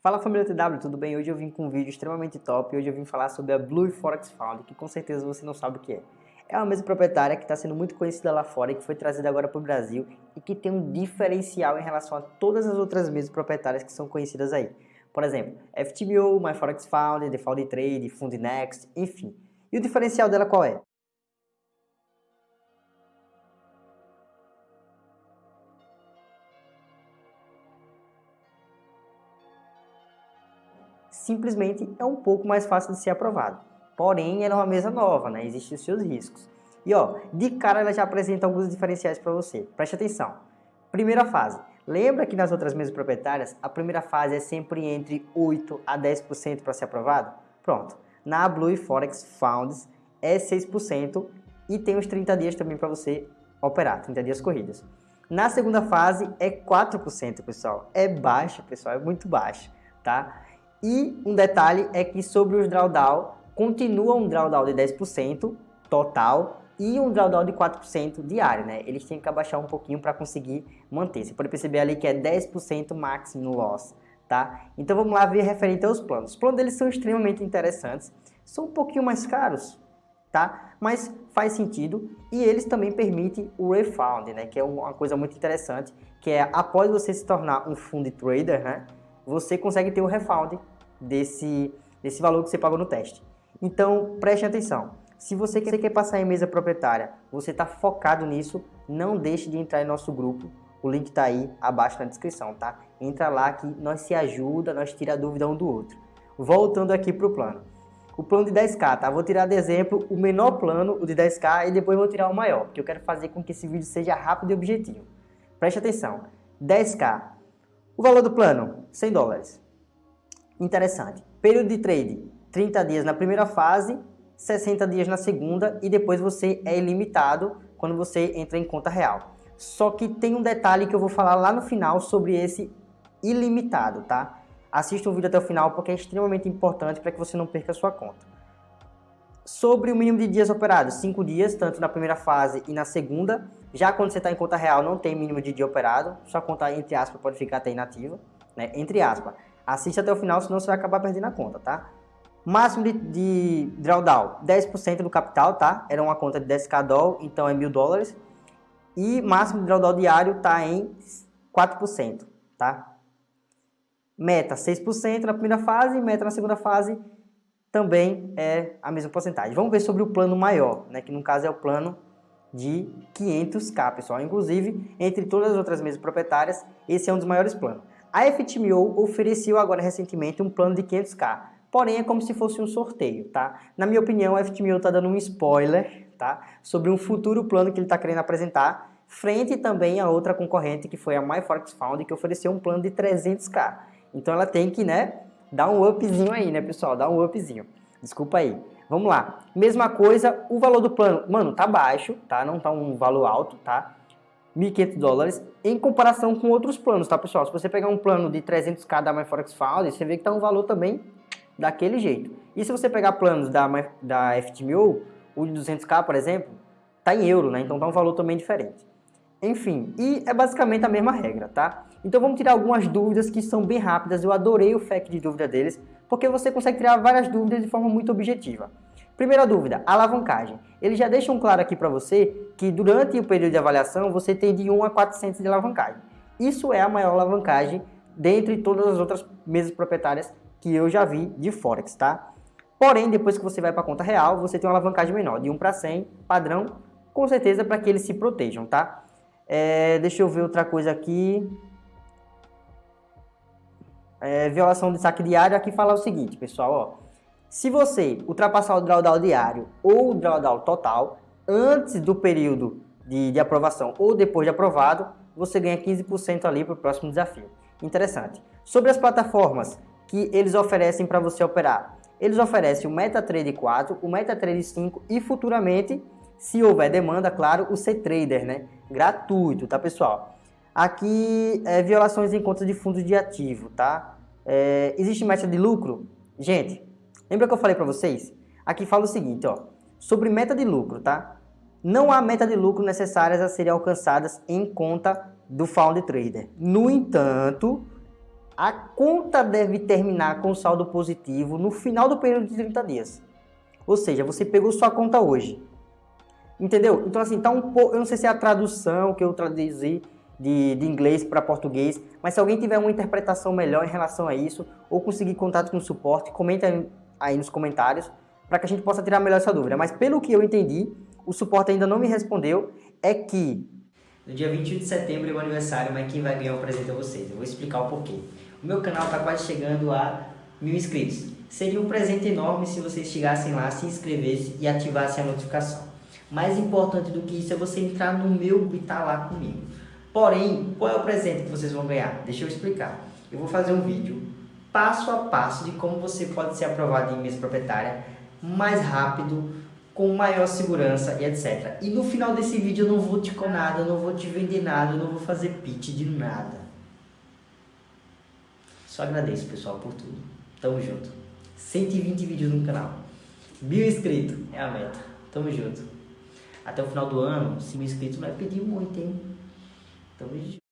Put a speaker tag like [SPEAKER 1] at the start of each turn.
[SPEAKER 1] Fala família TW, tudo bem? Hoje eu vim com um vídeo extremamente top e hoje eu vim falar sobre a Blue Forex Fund, que com certeza você não sabe o que é. É uma mesa proprietária que está sendo muito conhecida lá fora e que foi trazida agora para o Brasil e que tem um diferencial em relação a todas as outras mesas proprietárias que são conhecidas aí. Por exemplo, FTMO, My Forex Fund, The Fund Trade, Fund Next, enfim. E o diferencial dela qual é? Simplesmente é um pouco mais fácil de ser aprovado. Porém, ela é uma mesa nova, né? Existem os seus riscos. E ó, de cara ela já apresenta alguns diferenciais para você. Preste atenção. Primeira fase. Lembra que nas outras mesas proprietárias, a primeira fase é sempre entre 8 a 10% para ser aprovado? Pronto. Na Blue Forex Funds é 6% e tem os 30 dias também para você operar, 30 dias corridas. Na segunda fase é 4%, pessoal. É baixo, pessoal, é muito baixo, tá? E um detalhe é que sobre os drawdown, continua um drawdown de 10% total e um drawdown de 4% diário, né? Eles têm que abaixar um pouquinho para conseguir manter. Você pode perceber ali que é 10% máximo no loss, tá? Então vamos lá ver referente aos planos. Os planos deles são extremamente interessantes, são um pouquinho mais caros, tá? Mas faz sentido e eles também permitem o refund, né? Que é uma coisa muito interessante, que é após você se tornar um fund trader, né? Você consegue ter o refund desse, desse valor que você pagou no teste. Então, preste atenção. Se você quer passar em mesa proprietária, você está focado nisso, não deixe de entrar em nosso grupo. O link está aí abaixo na descrição, tá? Entra lá que nós se ajuda, nós tira a dúvida um do outro. Voltando aqui para o plano. O plano de 10k, tá? Vou tirar de exemplo o menor plano, o de 10k, e depois vou tirar o maior, porque eu quero fazer com que esse vídeo seja rápido e objetivo. Preste atenção. 10k, o valor do plano, 100 dólares. Interessante. Período de trade, 30 dias na primeira fase, 60 dias na segunda e depois você é ilimitado quando você entra em conta real. Só que tem um detalhe que eu vou falar lá no final sobre esse ilimitado, tá? Assista o vídeo até o final porque é extremamente importante para que você não perca a sua conta. Sobre o mínimo de dias operados, 5 dias, tanto na primeira fase e na segunda. Já quando você está em conta real, não tem mínimo de dia operado, sua conta, entre aspas, pode ficar até inativa, né? entre aspas. Assiste até o final, senão você vai acabar perdendo a conta, tá? Máximo de, de drawdown, 10% do capital, tá? Era uma conta de 10k doll, então é mil dólares. E máximo de drawdown diário tá em 4%, tá? Meta 6% na primeira fase, meta na segunda fase também é a mesma porcentagem. Vamos ver sobre o plano maior, né? Que no caso é o plano de 500k, pessoal. Inclusive, entre todas as outras mesas proprietárias, esse é um dos maiores planos. A FTMO ofereceu agora recentemente um plano de 500k, porém é como se fosse um sorteio, tá? Na minha opinião, a FTMO está dando um spoiler, tá? Sobre um futuro plano que ele está querendo apresentar, frente também a outra concorrente que foi a MyForex Found, que ofereceu um plano de 300k. Então ela tem que, né, dar um upzinho aí, né, pessoal? Dá um upzinho. Desculpa aí. Vamos lá. Mesma coisa, o valor do plano, mano, tá baixo, tá? Não tá um valor alto, tá? 1.500 dólares em comparação com outros planos, tá, pessoal? Se você pegar um plano de 300k da MyForex Found, você vê que tá um valor também daquele jeito. E se você pegar planos da, da FTMO, o de 200k, por exemplo, tá em euro, né? Então tá um valor também diferente. Enfim, e é basicamente a mesma regra, tá? Então vamos tirar algumas dúvidas que são bem rápidas, eu adorei o FAQ de dúvida deles, porque você consegue tirar várias dúvidas de forma muito objetiva. Primeira dúvida, alavancagem. Eles já deixam claro aqui para você que durante o período de avaliação você tem de 1 a 400 de alavancagem. Isso é a maior alavancagem dentre todas as outras mesas proprietárias que eu já vi de Forex, tá? Porém, depois que você vai para a conta real, você tem uma alavancagem menor, de 1 para 100, padrão, com certeza para que eles se protejam, tá? É, deixa eu ver outra coisa aqui. É, violação de saque diário, aqui fala o seguinte, pessoal, ó. Se você ultrapassar o drawdown diário ou o drawdown total, antes do período de, de aprovação ou depois de aprovado, você ganha 15% ali para o próximo desafio. Interessante. Sobre as plataformas que eles oferecem para você operar. Eles oferecem o MetaTrader 4, o MetaTrader 5 e futuramente, se houver demanda, claro, o C-Trader, né? Gratuito, tá pessoal? Aqui, é, violações em contas de fundos de ativo, tá? É, existe meta de lucro? Gente, lembra que eu falei para vocês? Aqui fala o seguinte, ó. Sobre meta de lucro, tá? Não há meta de lucro necessárias a serem alcançadas em conta do Found Trader. No entanto, a conta deve terminar com saldo positivo no final do período de 30 dias. Ou seja, você pegou sua conta hoje. Entendeu? Então, assim, tá um pouco. Eu não sei se é a tradução que eu traduzi de, de inglês para português, mas se alguém tiver uma interpretação melhor em relação a isso, ou conseguir contato com o suporte, comenta aí nos comentários, para que a gente possa tirar melhor essa dúvida. Mas pelo que eu entendi, o suporte ainda não me respondeu, é que no dia 21 de setembro é o aniversário, mas quem vai ganhar o presente é vocês. Eu vou explicar o porquê. O meu canal está quase chegando a mil inscritos. Seria um presente enorme se vocês chegassem lá, se inscrevessem e ativassem a notificação. Mais importante do que isso é você entrar no meu e estar tá lá comigo. Porém, qual é o presente que vocês vão ganhar? Deixa eu explicar. Eu vou fazer um vídeo passo a passo de como você pode ser aprovado em mesa proprietária mais rápido, com maior segurança e etc. E no final desse vídeo eu não vou te com nada, eu não vou te vender nada, eu não vou fazer pitch de nada. Só agradeço, pessoal, por tudo. Tamo junto. 120 vídeos no canal. Mil inscritos é a meta. Tamo junto. Até o final do ano, se mil inscritos vai pedir muito, hein? Tamo junto.